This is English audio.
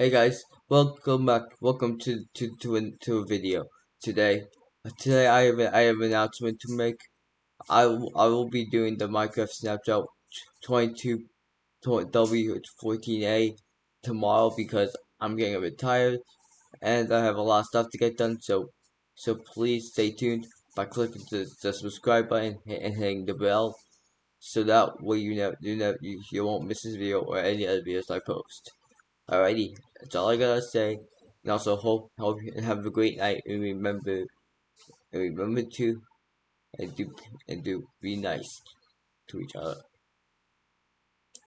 Hey guys, welcome back. Welcome to to to a, to a video today. Today I have a, I have an announcement to make. I will, I will be doing the Minecraft Snapshot 22 W14A tomorrow because I'm getting a bit tired and I have a lot of stuff to get done. So so please stay tuned by clicking the, the subscribe button and hitting the bell so that way you know you know you, you won't miss this video or any other videos I post. Alrighty, that's all I gotta say. And also hope hope you have a great night and remember and remember to and do and do be nice to each other.